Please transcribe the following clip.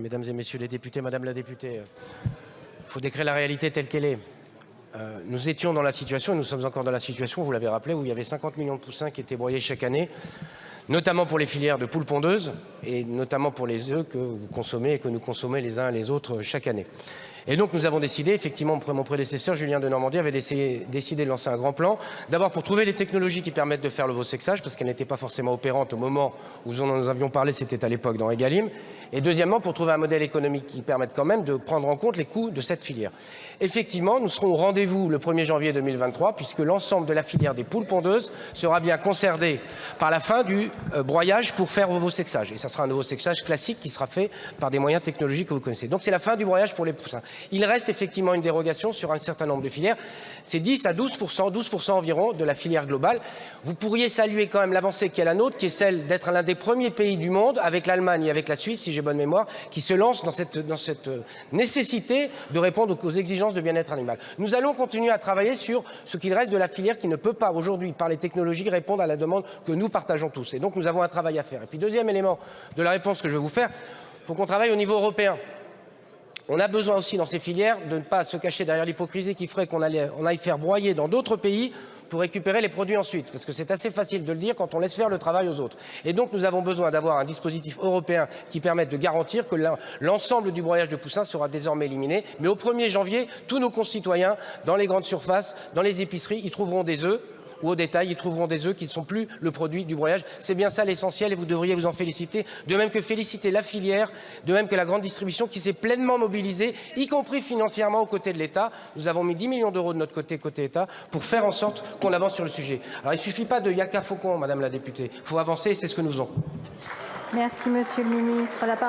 Mesdames et messieurs les députés, madame la députée, il faut décrire la réalité telle qu'elle est. Euh, nous étions dans la situation, et nous sommes encore dans la situation, vous l'avez rappelé, où il y avait 50 millions de poussins qui étaient broyés chaque année, notamment pour les filières de poules pondeuses, et notamment pour les œufs que vous consommez et que nous consommons les uns et les autres chaque année. Et donc nous avons décidé, effectivement, mon prédécesseur Julien de Normandie avait décidé, de lancer un grand plan, d'abord pour trouver les technologies qui permettent de faire le sexage, parce qu'elles n'étaient pas forcément opérantes au moment où nous en avions parlé, c'était à l'époque dans Egalim, et deuxièmement pour trouver un modèle économique qui permette quand même de prendre en compte les coûts de cette filière. Effectivement, nous serons au rendez-vous le 1er janvier 2023, puisque l'ensemble de la filière des poules pondeuses sera bien concernée par la fin du euh, broyage pour faire sexage. Et ça sera un sexage classique qui sera fait par des moyens technologiques que vous connaissez. Donc c'est la fin du broyage pour les poussins. Il reste effectivement une dérogation sur un certain nombre de filières. C'est 10 à 12 12 environ de la filière globale. Vous pourriez saluer quand même l'avancée qui est la nôtre, qui est celle d'être l'un des premiers pays du monde, avec l'Allemagne et avec la Suisse, si j'ai bonne mémoire, qui se lance dans cette, euh, nécessité de répondre aux exigences de bien-être animal. Nous allons continuer à travailler sur ce qu'il reste de la filière qui ne peut pas aujourd'hui, par les technologies, répondre à la demande que nous partageons tous. Et donc nous avons un travail à faire. Et puis deuxième élément de la réponse que je vais vous faire, il faut qu'on travaille au niveau européen. On a besoin aussi dans ces filières de ne pas se cacher derrière l'hypocrisie qui ferait qu'on aille faire broyer dans d'autres pays pour récupérer les produits ensuite, parce que c'est assez facile de le dire quand on laisse faire le travail aux autres. Et donc nous avons besoin d'avoir un dispositif européen qui permette de garantir que l'ensemble du broyage de poussins sera désormais éliminé. Mais au 1er janvier, tous nos concitoyens, dans les grandes surfaces, dans les épiceries, ils trouveront des œufs ou au détail, ils trouveront des œufs qui ne sont plus le produit du broyage. C'est bien ça l'essentiel et vous devriez vous en féliciter. De même que féliciter la filière, de même que la grande distribution qui s'est pleinement mobilisée, y compris financièrement aux côtés de l'État. Nous avons mis 10 millions d'euros de notre côté, côté État, pour faire en sorte qu'on avance sur le sujet. Alors il ne suffit pas de yaka faucon, Madame la députée. Il faut avancer et c'est ce que nous faisons. Merci Monsieur le Ministre.